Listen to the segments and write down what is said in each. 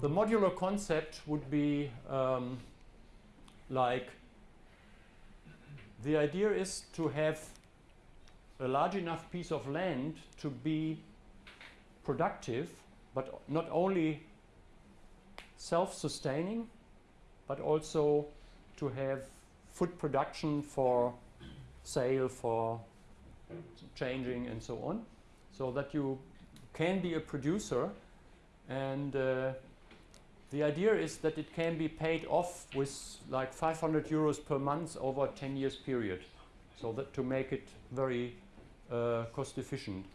The modular concept would be um, like the idea is to have a large enough piece of land to be productive, but not only self-sustaining, but also to have food production for sale, for changing and so on. So that you can be a producer and uh, the idea is that it can be paid off with like 500 euros per month over a 10 years period. So that to make it very uh, cost efficient.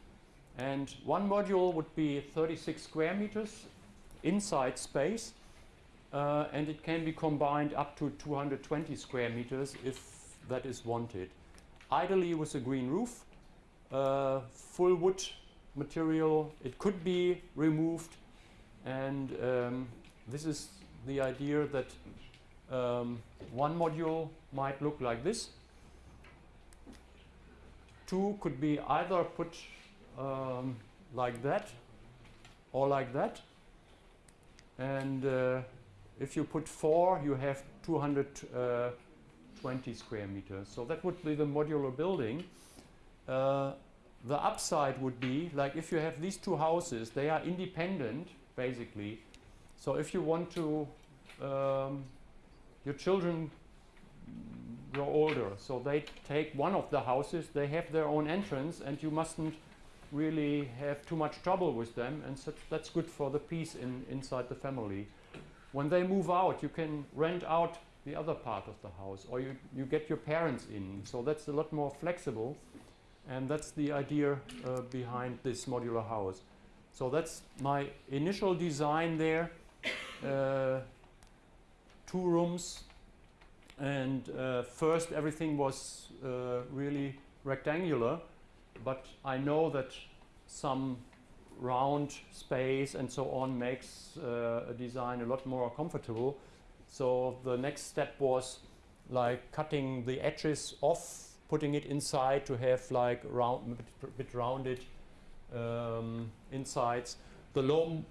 And one module would be 36 square meters inside space. Uh, and it can be combined up to 220 square meters if that is wanted. Ideally with a green roof, uh, full wood material, it could be removed and um, this is the idea that um, one module might look like this. Two could be either put um, like that or like that. And uh, if you put four, you have 220 square meters. So that would be the modular building. Uh, the upside would be, like if you have these two houses, they are independent, basically, so if you want to, um, your children grow older, so they take one of the houses, they have their own entrance and you mustn't really have too much trouble with them and so that's good for the peace in, inside the family. When they move out, you can rent out the other part of the house or you, you get your parents in. So that's a lot more flexible and that's the idea uh, behind this modular house. So that's my initial design there uh, two rooms and uh, first everything was uh, really rectangular but I know that some round space and so on makes uh, a design a lot more comfortable so the next step was like cutting the edges off putting it inside to have like round bit, bit rounded um, insides. The low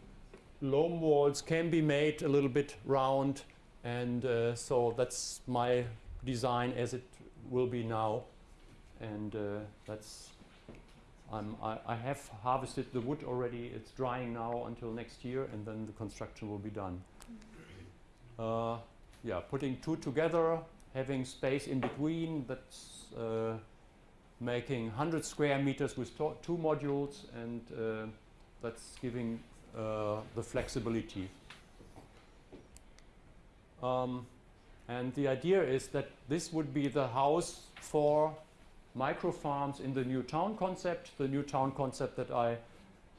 loam walls can be made a little bit round and uh, so that's my design as it will be now. And uh, that's I, I have harvested the wood already. It's drying now until next year and then the construction will be done. Uh, yeah putting two together having space in between that's uh, making 100 square meters with two modules and uh, that's giving uh, the flexibility. Um, and the idea is that this would be the house for micro farms in the new town concept, the new town concept that I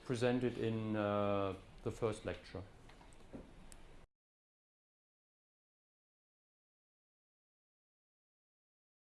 presented in uh, the first lecture.